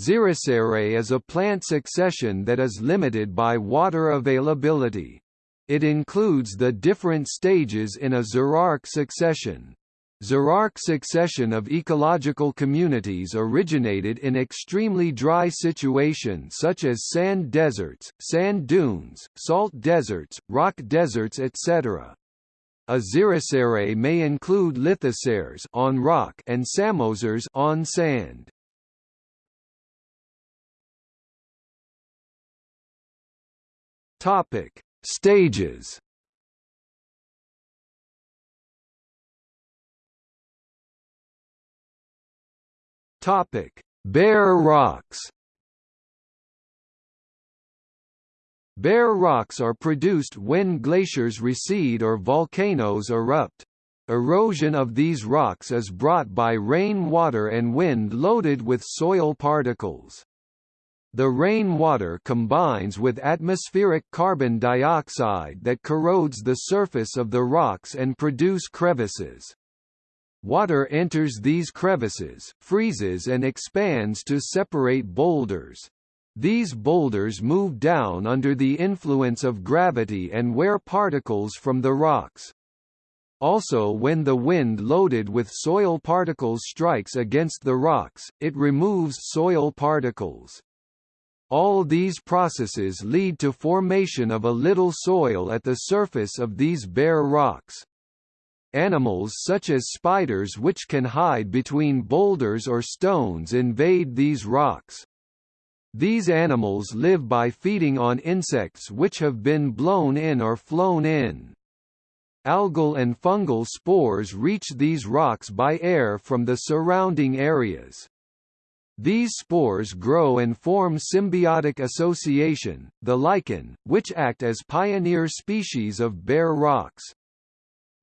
Xerosere is a plant succession that is limited by water availability. It includes the different stages in a xerarch succession. Xerarch succession of ecological communities originated in extremely dry situations such as sand deserts, sand dunes, salt deserts, rock deserts etc. A xerosere may include lithoseres on rock and psammoseres on sand. Topic: Stages Topic: Bare rocks. Bare rocks are produced when glaciers recede or volcanoes erupt. Erosion of these rocks is brought by rain water and wind loaded with soil particles. The rainwater combines with atmospheric carbon dioxide that corrodes the surface of the rocks and produce crevices. Water enters these crevices, freezes and expands to separate boulders. These boulders move down under the influence of gravity and wear particles from the rocks. Also when the wind loaded with soil particles strikes against the rocks, it removes soil particles. All these processes lead to formation of a little soil at the surface of these bare rocks. Animals such as spiders which can hide between boulders or stones invade these rocks. These animals live by feeding on insects which have been blown in or flown in. Algal and fungal spores reach these rocks by air from the surrounding areas. These spores grow and form symbiotic association, the lichen, which act as pioneer species of bare rocks.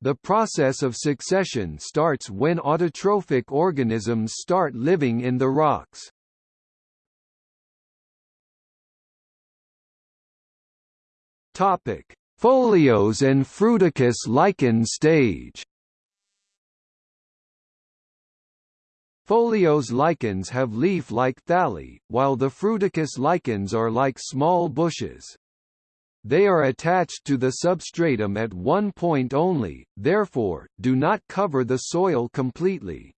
The process of succession starts when autotrophic organisms start living in the rocks. Topic: Foliose and fruticose lichen stage. Foliose lichens have leaf-like thalli, while the fruticose lichens are like small bushes. They are attached to the substratum at one point only, therefore, do not cover the soil completely.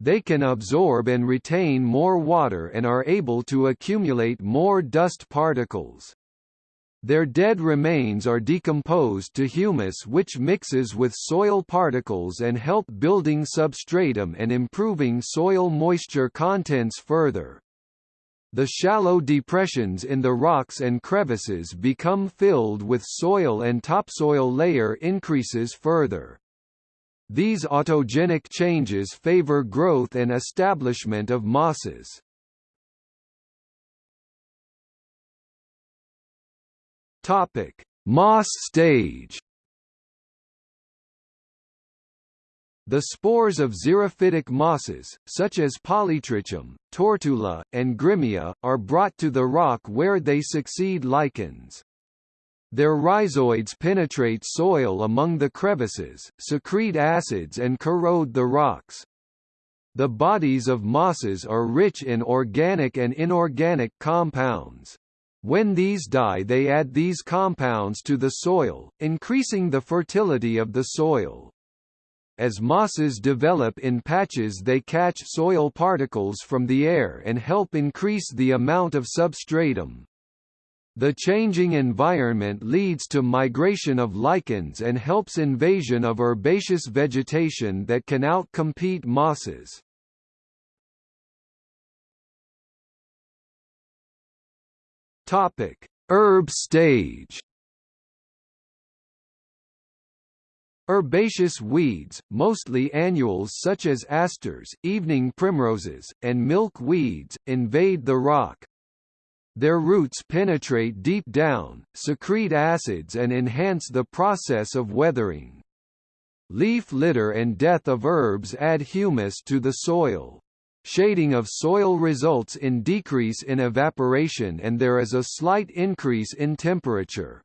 They can absorb and retain more water and are able to accumulate more dust particles. Their dead remains are decomposed to humus which mixes with soil particles and help building substratum and improving soil moisture contents further. The shallow depressions in the rocks and crevices become filled with soil and topsoil layer increases further. These autogenic changes favor growth and establishment of mosses. Topic: Moss stage The spores of xerophytic mosses, such as Polytrichum, Tortula, and Grimmia, are brought to the rock where they succeed lichens. Their rhizoids penetrate soil among the crevices, secrete acids and corrode the rocks. The bodies of mosses are rich in organic and inorganic compounds. When these die they add these compounds to the soil, increasing the fertility of the soil. As mosses develop in patches they catch soil particles from the air and help increase the amount of substratum. The changing environment leads to migration of lichens and helps invasion of herbaceous vegetation that can outcompete mosses. Topic: Herb stage Herbaceous weeds, mostly annuals such as asters, evening primroses, and milk weeds, invade the rock. Their roots penetrate deep down, secrete acids and enhance the process of weathering. Leaf litter and death of herbs add humus to the soil. Shading of soil results in decrease in evaporation and there is a slight increase in temperature.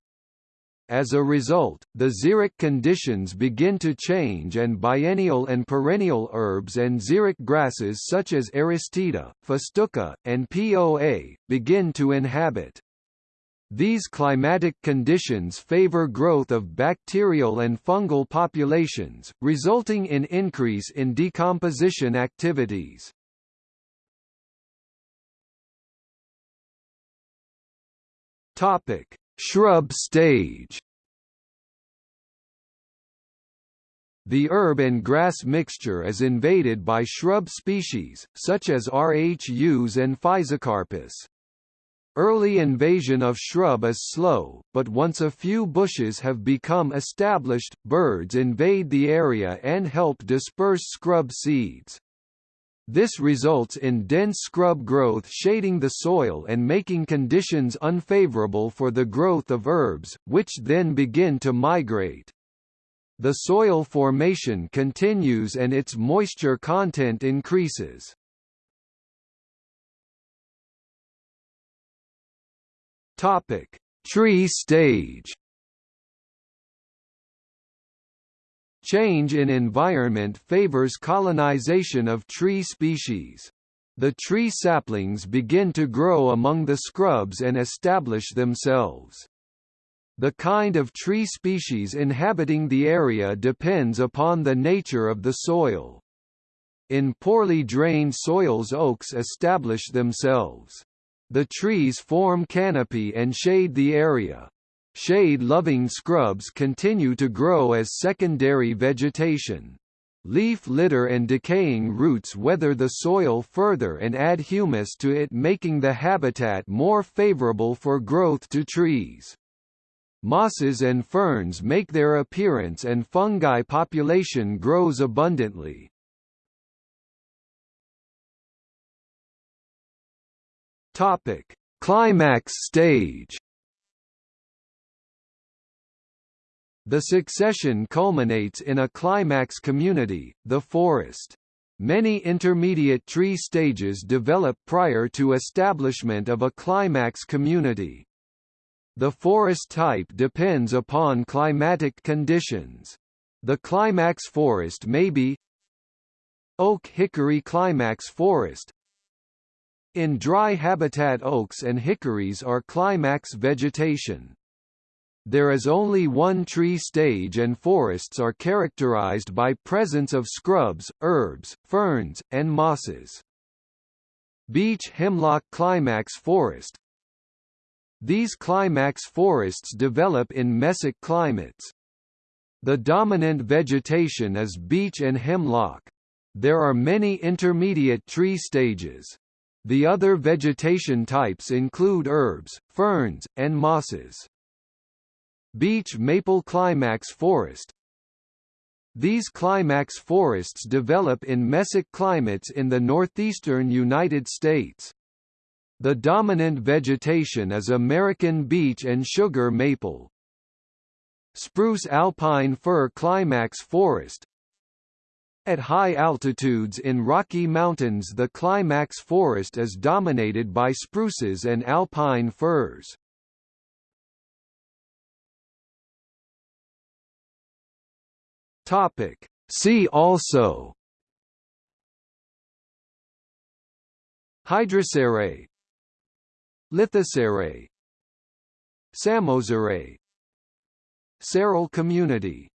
As a result, the xeric conditions begin to change and biennial and perennial herbs and xeric grasses such as Aristida, Festuca, and Poa, begin to inhabit. These climatic conditions favor growth of bacterial and fungal populations, resulting in increase in decomposition activities. Topic: Shrub stage The herb and grass mixture is invaded by shrub species, such as Rhus and Physocarpus. Early invasion of shrub is slow, but once a few bushes have become established, birds invade the area and help disperse scrub seeds. This results in dense scrub growth shading the soil and making conditions unfavorable for the growth of herbs, which then begin to migrate. The soil formation continues and its moisture content increases. Topic: Tree stage. Change in environment favors colonization of tree species. The tree saplings begin to grow among the scrubs and establish themselves. The kind of tree species inhabiting the area depends upon the nature of the soil. In poorly drained soils oaks establish themselves. The trees form canopy and shade the area. Shade-loving scrubs continue to grow as secondary vegetation. Leaf litter and decaying roots weather the soil further and add humus to it making the habitat more favorable for growth to trees. Mosses and ferns make their appearance and fungi population grows abundantly. Climax stage The succession culminates in a climax community, the forest. Many intermediate tree stages develop prior to establishment of a climax community. The forest type depends upon climatic conditions. The climax forest may be Oak-hickory climax forest In dry habitat oaks and hickories are climax vegetation. There is only one tree stage and forests are characterized by presence of scrubs, herbs, ferns, and mosses. Beech hemlock climax forest These climax forests develop in mesic climates. The dominant vegetation is beech and hemlock. There are many intermediate tree stages. The other vegetation types include herbs, ferns, and mosses. Beech maple climax forest These climax forests develop in mesic climates in the northeastern United States. The dominant vegetation is American beech and sugar maple. Spruce alpine fir climax forest At high altitudes in Rocky Mountains the climax forest is dominated by spruces and alpine firs. Topic. See also. Hydrosere. Lithosere Psammosere Seral community